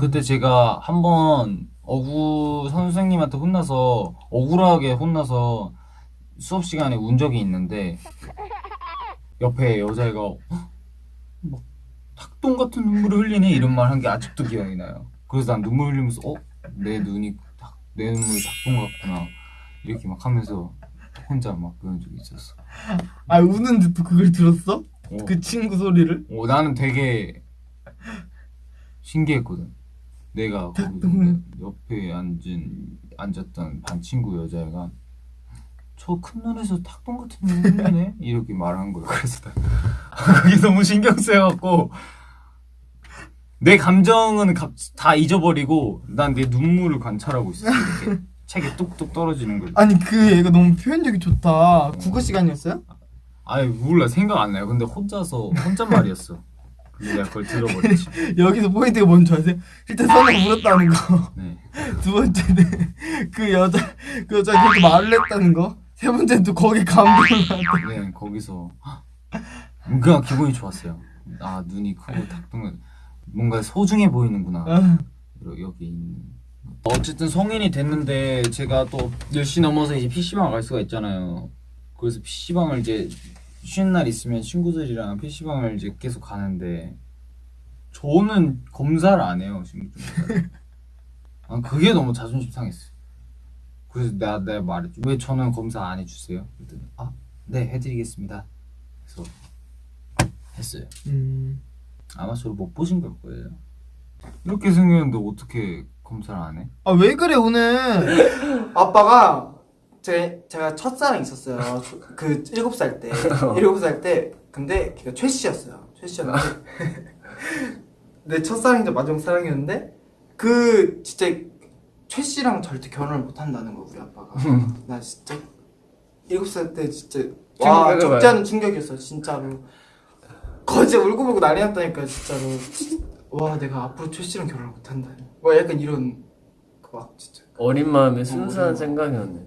그때 제가 한번 어구 선생님한테 혼나서 억울하게 혼나서 수업 시간에 운 적이 있는데 옆에 여자애가 헉, 막 닭똥 같은 눈물을 흘리네 이런 말 한 게 아직도 기억이 나요. 그래서 난 눈물 흘리면서 어? 내 눈이 닭, 내 눈물이 닭똥 같구나 이렇게 막 하면서 혼자 막 그런 적이 있었어. 아 우는데 또 그걸 들었어? 어, 그 친구 소리를? 어, 나는 되게 신기했거든. 내가 거기 닭똥을. 옆에 앉은 앉았던 반 친구 여자애가 저 큰 눈에서 닭똥 같은 눈 흘리네 이렇게 말한 거야. 그래서 나 그게 너무 신경 쓰여갖고 내 감정은 갑- 다 잊어버리고 난 내 눈물을 관찰하고. 이렇게 책에 뚝뚝 떨어지는 걸. 아니 그 얘가 너무 표현력이 좋다 국어 시간이었어요? 아니 몰라 생각 안 나요. 근데 혼자서 혼잣말이었어. 내가 그걸 들어버렸지. 여기서 포인트가 뭔지 아세요? 일단 선우가 울었다는 거 네. 두 번째는 그 여자 그 여자가 그렇게 말을 했다는 거. 세 번째는 또 거기 감동을. 네 거기서 뭔가 기분이 좋았어요. 아 눈이 크고 닭똥은 뭔가 소중해 보이는구나. 아, 여- 여기 있는. 어쨌든 성인이 됐는데 제가 또 10시 넘어서 이제 PC방 갈 수가 있잖아요. 그래서 PC방을 이제 쉬는 날 있으면 친구들이랑 PC방을 이제 계속 가는데 저는 검사를 안 해요 검사를. 아, 그게 너무 자존심 상했어요. 그래서 내가 내가 말했죠. 왜 저는 검사 안 해주세요? 그랬더니 아네 해드리겠습니다. 그래서 했어요. 음. 아마 저를 못 보신 걸 거예요. 이렇게 생겼는데 어떻게 검사를 안 해? 아 왜 그래 오늘? 아빠가 제 제가 첫사랑 있었어요. 그 일곱 살 때. 일곱 살 때. 근데 걔가 최 씨였어요. 최 씨였는데 내 첫사랑이자 마지막 사랑이었는데 그 진짜 최 씨랑 절대 결혼을 못 한다는 거 우리 아빠가. 나 진짜 일곱 살 때 진짜 와 적지 않은 충격이었어 진짜로. 거제 울고 보고 난리 났다니까 진짜로. 와 내가 앞으로 최 씨랑 결혼을 못 한다. 뭐 약간 이런 그막 진짜. 어린 마음에 순수한 마음. 생각이었네.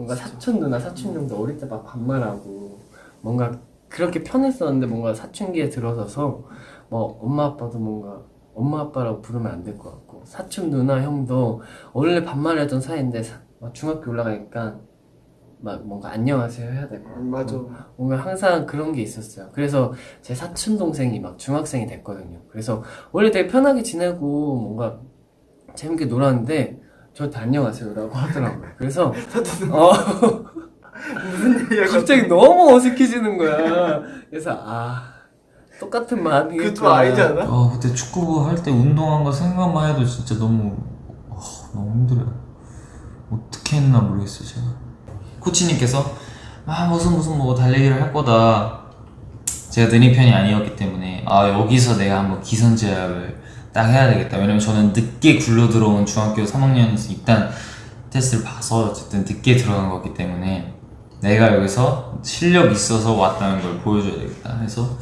뭔가 사촌 누나, 사촌 형도 어릴 때 막 반말하고 뭔가 그렇게 편했었는데 뭔가 사춘기에 들어서서 뭐 엄마 아빠도 뭔가 엄마 아빠라고 부르면 안 될 것 같고 사촌 누나 형도 원래 반말했던 사이인데 사- 막 중학교 올라가니까 막 뭔가 안녕하세요 해야 될 것 같고 맞아. 뭔가 항상 그런 게 있었어요. 그래서 제 사촌 동생이 막 중학생이 됐거든요. 그래서 원래 되게 편하게 지내고 뭔가 재밌게 놀았는데 저한테 안녕하세요라고 하더라고요. 그래서 어? 갑자기 너무 어색해지는 거야. 그래서 아 똑같은 좀 아니지 않아? 아 그때 축구 할 때 운동한 거 생각만 해도 진짜 너무 아, 너무 힘들어요. 어떻게 했나 모르겠어요 제가. 코치님께서 아 무슨 무슨 뭐 달리기를 할 거다. 제가 느린 편이 아니었기 때문에 아 여기서 내가 한번 기선제압을 딱 해야 되겠다. 왜냐면 저는 늦게 굴러 들어온 중학교 3학년에서 입단 테스트를 봐서 어쨌든 늦게 들어간 거기 때문에 내가 여기서 실력 있어서 왔다는 걸 보여줘야 되겠다. 해서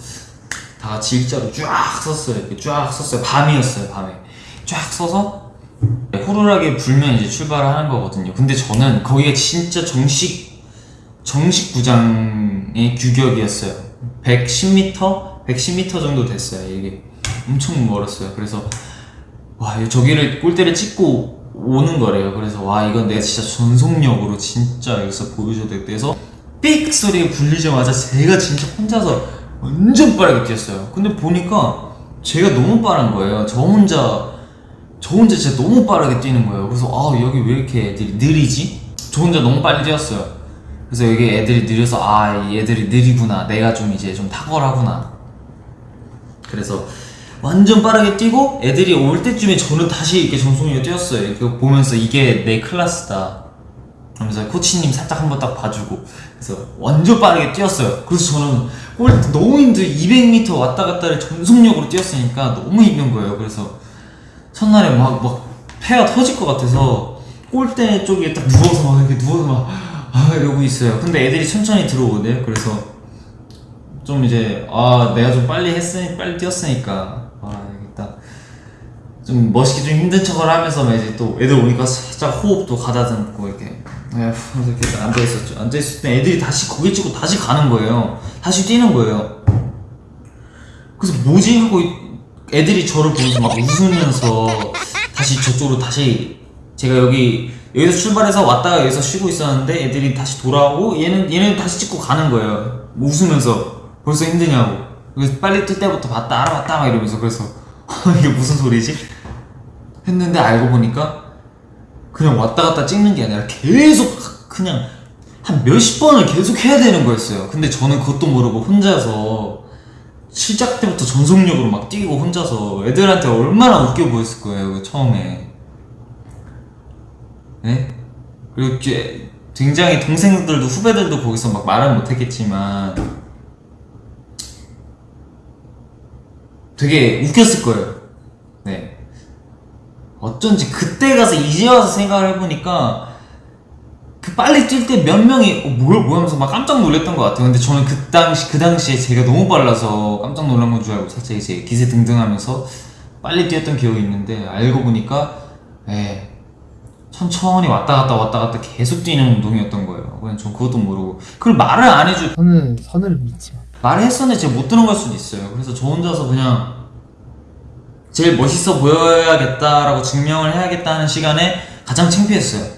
다 같이 일자로 쫙 섰어요. 이렇게 쫙 섰어요. 밤이었어요, 밤에. 쫙 서서 호루라기 불면 이제 출발을 하는 거거든요. 근데 저는 거기가 진짜 정식, 정식 구장의 규격이었어요. 110m? 110m 정도 됐어요. 이게 엄청 멀었어요. 그래서 와, 저기를 골대를 찍고 오는 거래요. 그래서 와, 이건 내가 진짜 전속력으로 진짜 여기서 보여줘야 되겠다 해서 삑 소리가 불리자마자 제가 진짜 혼자서 완전 빠르게 뛰었어요. 근데 보니까 제가 너무 빠른 거예요. 저 혼자 저 혼자 진짜 너무 빠르게 뛰는 거예요. 그래서 아 여기 왜 이렇게 애들이 느리지? 저 혼자 너무 빨리 뛰었어요. 그래서 여기 애들이 느려서 아이 애들이 느리구나. 내가 좀 이제 좀 탁월하구나. 그래서 완전 빠르게 뛰고 애들이 올 때쯤에 저는 다시 이렇게 정속력을 뛰었어요. 그거 보면서 이게 내 클래스다. 그러면서 코치님 살짝 한번 딱 봐주고 그래서 완전 빠르게 뛰었어요. 그래서 저는 골 너무 힘들 200m 왔다 갔다를 전속력으로 뛰었으니까 너무 힘든 거예요. 그래서 첫날에 막 막 폐가 터질 것 같아서 골대 쪽에 딱 누워서 막 이렇게 누워서 막 아, 이러고 있어요. 근데 애들이 천천히 들어오거든요. 그래서 좀 이제 아 내가 좀 빨리 했으니 빨리 뛰었으니까 좀 멋있게 좀 힘든 척을 하면서 막 이제 또 애들 오니까 살짝 호흡도 가다듬고 이렇게 네, 이렇게 앉아 있었죠. 앉아 있을 때 애들이 다시 고개 찍고 다시 가는 거예요. 다시 뛰는 거예요. 그래서 뭐지 하고 애들이 저를 보면서 막 웃으면서 다시 저쪽으로 다시 제가 여기 여기서 출발해서 왔다가 여기서 쉬고 있었는데 애들이 다시 돌아오고 얘는 얘는 다시 찍고 가는 거예요 웃으면서 벌써 힘드냐고 그래서 빨리 뜰 때부터 봤다 알아봤다 막 이러면서 그래서 이게 무슨 소리지 했는데 알고 보니까 그냥 왔다 갔다 찍는 게 아니라 계속 그냥 한 몇십 번을 계속 해야 되는 거였어요. 근데 저는 그것도 모르고 혼자서 시작 때부터 전속력으로 막 뛰고 혼자서 애들한테 얼마나 웃겨 보였을 거예요. 그 처음에. 네? 그리고 굉장히 동생들도 후배들도 거기서 막 말은 못했겠지만 되게 웃겼을 거예요. 네. 어쩐지 그때 가서 이제 와서 생각을 해보니까 그 빨리 뛸 때 몇 명이 어, 뭐야 뭐야 하면서 막 깜짝 놀랐던 것 같아요. 근데 저는 그 당시 그 당시에 제가 너무 빨라서 깜짝 놀란 건 줄 알고 살짝 이제 기세 등등하면서 빨리 뛰었던 기억이 있는데 알고 보니까 에 천천히 왔다 갔다 왔다 갔다 계속 뛰는 운동이었던 거예요. 그냥 전 그것도 모르고 그걸 말을 안 해줘 저는 선우를 믿지 마. 말을 했었는데 제가 못 들은 걸 수도 있어요. 그래서 저 혼자서 그냥 제일 멋있어 보여야겠다라고 증명을 해야겠다는 시간에 가장 창피했어요.